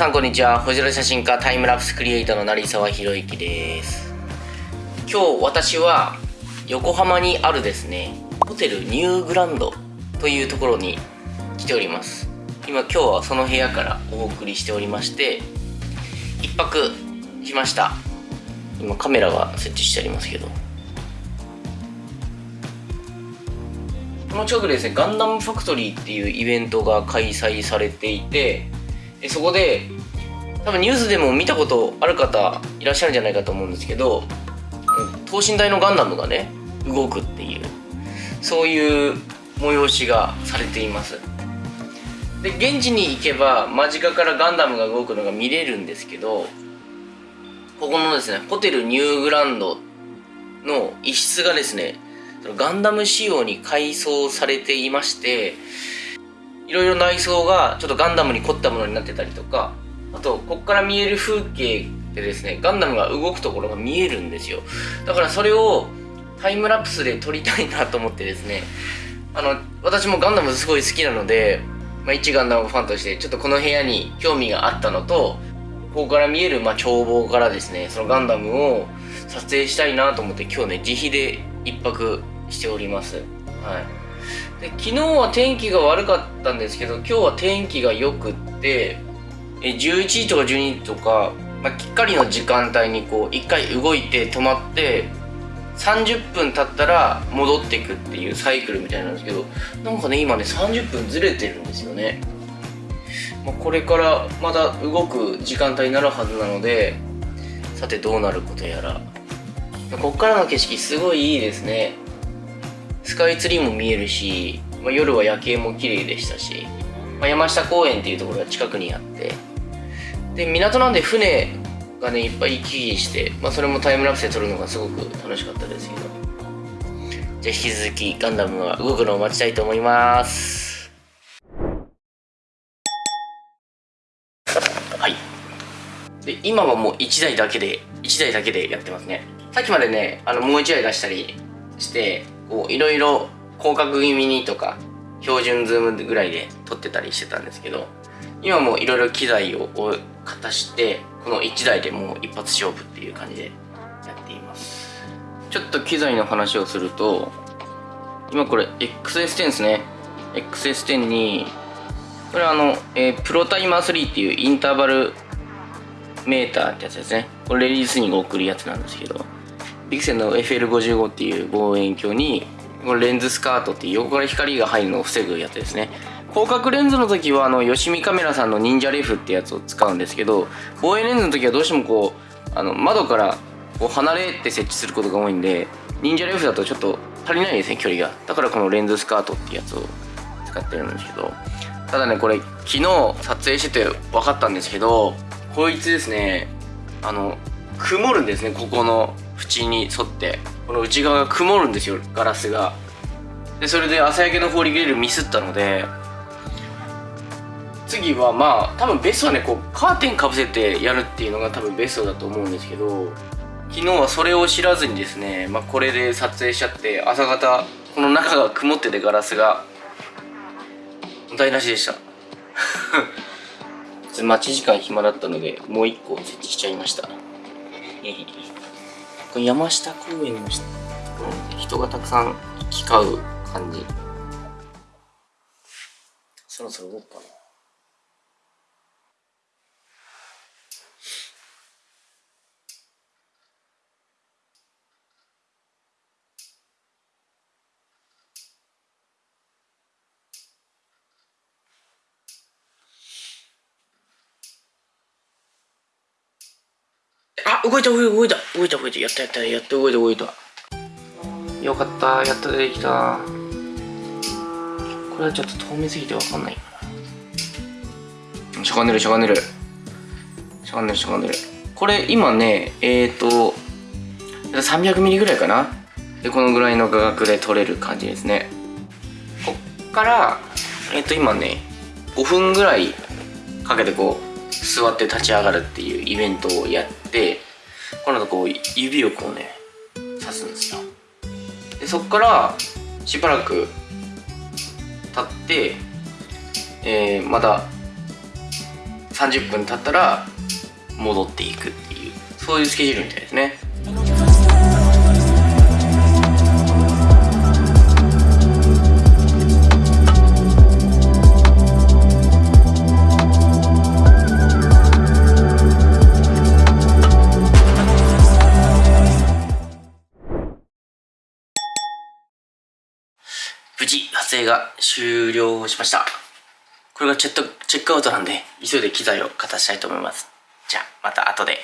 さんこんにちは。星空写真家タイムラプスクリエイターの成沢宏之です。今日私は横浜にあるですねホテルニューグランドというところに来ております。今今日はその部屋からお送りしておりまして一泊しました。今カメラが設置してありますけど。この近くでですねガンダムファクトリーっていうイベントが開催されていてえそこで多分ニュースでも見たことある方いらっしゃるんじゃないかと思うんですけど等身大のガンダムがね動くっていうそういう催しがされています。で現地に行けば間近からガンダムが動くのが見れるんですけどここのですねホテルニューグランドの一室がですねガンダム仕様に改装されていましていろいろ内装がちょっとガンダムに凝ったものになってたりとかあとここから見える風景でですねガンダムが動くところが見えるんですよ。だからそれをタイムラプスで撮りたいなと思ってですねあの私もガンダムすごい好きなので、まあ、一ガンダムファンとしてちょっとこの部屋に興味があったのとここから見える、まあ、眺望からですねそのガンダムを撮影したいなと思って今日ね自費で一泊しております。はい。で昨日は天気が悪かったんですけど今日は天気が良くってえ11時とか12時とか、まあ、きっかりの時間帯にこう一回動いて止まって30分経ったら戻っていくっていうサイクルみたいなんですけどなんかね今ね30分ずれてるんですよね、まあ、これからまた動く時間帯になるはずなのでさてどうなることやら。こっからの景色すごいいいですね。スカイツリーも見えるし、まあ、夜は夜景も綺麗でしたし、まあ、山下公園っていうところが近くにあってで港なんで船がねいっぱい行き来して、まあ、それもタイムラプスで撮るのがすごく楽しかったですけど。じゃあ引き続きガンダムが動くのを待ちたいと思います。はい。で今はもう1台だけで1台だけでやってますね。さっきまでねあのもう1台出したりしてこういろいろ広角気味にとか標準ズームぐらいで撮ってたりしてたんですけど今もいろいろ機材をかたしてこの1台でもう一発勝負っていう感じでやっています。ちょっと機材の話をすると今これ XS10 ですね。XS10 にこれあの、えー、プロタイマー3っていうインターバルメーターってやつですね。これレディースに送るやつなんですけどビクセンの FL55 っていう望遠鏡にこのレンズスカートっていう横から光が入るのを防ぐやつですね。広角レンズの時はあの吉見カメラさんの忍者レフってやつを使うんですけど望遠レンズの時はどうしてもこうあの窓からこう離れて設置することが多いんで忍者レフだとちょっと足りないですね距離が。だからこのレンズスカートってやつを使ってるんですけど。ただねこれ昨日撮影してて分かったんですけどこいつですねあの曇るんですねここの縁に沿ってこの内側が曇るんですよガラスが。でそれで朝焼けのフォーリグリルミスったので次はまあ多分ベストはねこうカーテンかぶせてやるっていうのが多分ベストだと思うんですけど昨日はそれを知らずにですね、まあ、これで撮影しちゃって朝方この中が曇っててガラスが。台無しでした。待ち時間暇だったのでもう一個設置しちゃいました。山下公園の人人がたくさん行き交う感じ。そろそろ動くかな。動いた動いた動いた動いたやったやったやった。動いた動いた。よかった。やっと出てきた。これはちょっと透明すぎてわかんない。かなしゃがんでるしゃがんでる。しゃがんでるしゃがんでる。これ今ねえっ、ー、と 300mm ぐらいかな？でこのぐらいの画角で撮れる感じですね。こっからえっ、ー、と今ね5分ぐらいかけてこう座って立ち上がるっていうイベントをやってこの後こう指をこうね刺すんですよ。でそこからしばらく経って、えー、また30分経ったら戻っていくっていうそういうスケジュールみたいですね。影が終了しました。これがチェットチェックアウトなんで急いで機材を片したいと思います。じゃあまた後で、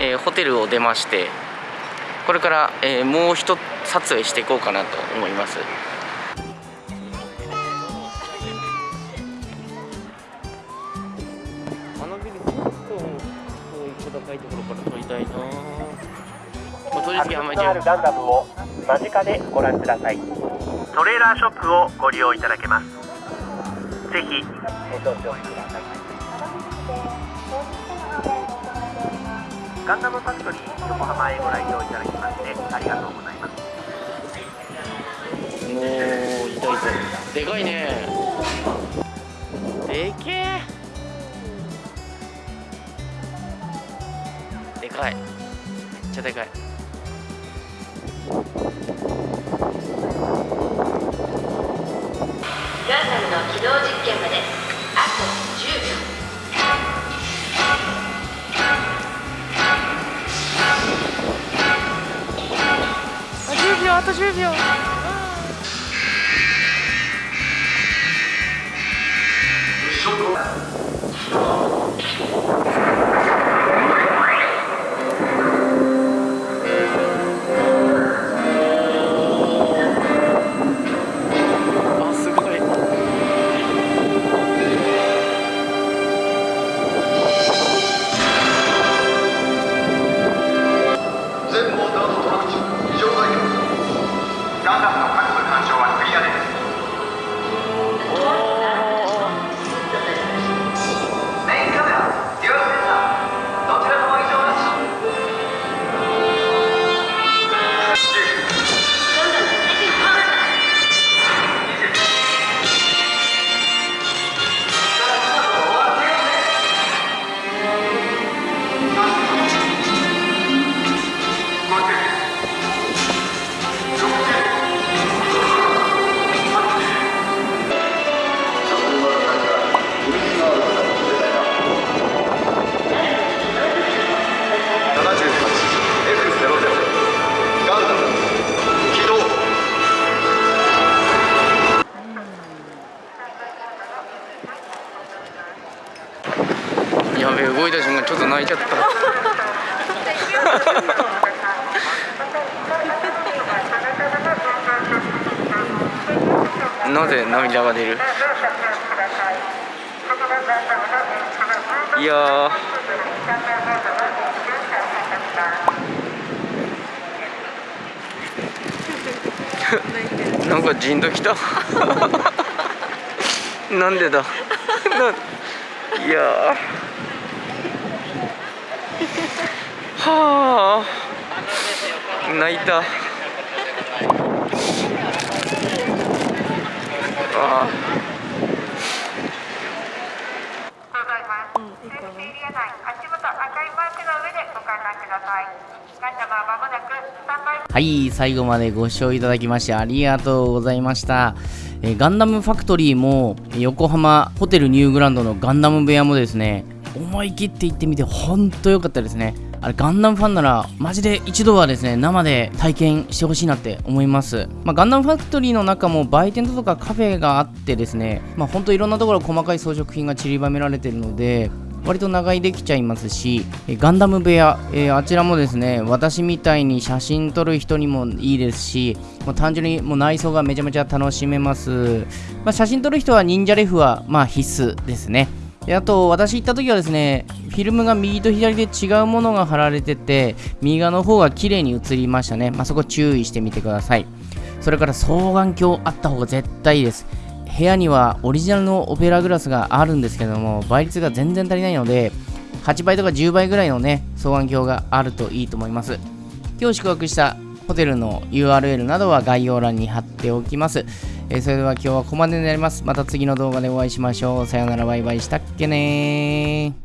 えー、ホテルを出ましてこれから、えー、もう一撮影していこうかなと思います。花火にちょっとそういう小高いところから撮りたいな。まあ、とりあえず山あ。るガンダムを間近でご覧くださいトレーラーショップをご利用いただけます。ぜひ。ご搭乗くださいガンダムファクトリー横浜へご来場いただきましてありがとうございます。おおいたい。たでかいね。でけえでかい。めっちゃでかい。10秒あと10なぜ涙が出る？いやー。なんかじんときた。なんでだ？いやー。はあ。泣いたあセーフティーエリア内足元赤いマークの上でご観覧くださいガンダはい、最後までご視聴いただきましてありがとうございました。えガンダムファクトリーも横浜ホテルニューグランドのガンダム部屋もですね、思い切って行ってみて本当良かったですね。あれガンダムファンならマジで一度はですね生で体験してほしいなって思います、まあ、ガンダムファクトリーの中も売店とかカフェがあってですねまあ本当いろんなところ細かい装飾品が散りばめられてるので割と長居できちゃいますし、ガンダム部屋、えーあちらもですね、私みたいに写真撮る人にもいいですし、もう単純にもう内装がめちゃめちゃ楽しめます。まあ、写真撮る人は忍者レフはま必須ですね。であと、私行った時はですね、フィルムが右と左で違うものが貼られてて、右側の方が綺麗に映りましたね。まあ、そこ注意してみてください。それから双眼鏡あった方が絶対いいです。部屋にはオリジナルのオペラグラスがあるんですけども倍率が全然足りないので8倍とか10倍ぐらいのね双眼鏡があるといいと思います今日宿泊したホテルの URL などは概要欄に貼っておきます、えーそれでは今日はここまでになります。また次の動画でお会いしましょう。さよなら。バイバイ。したっけねー。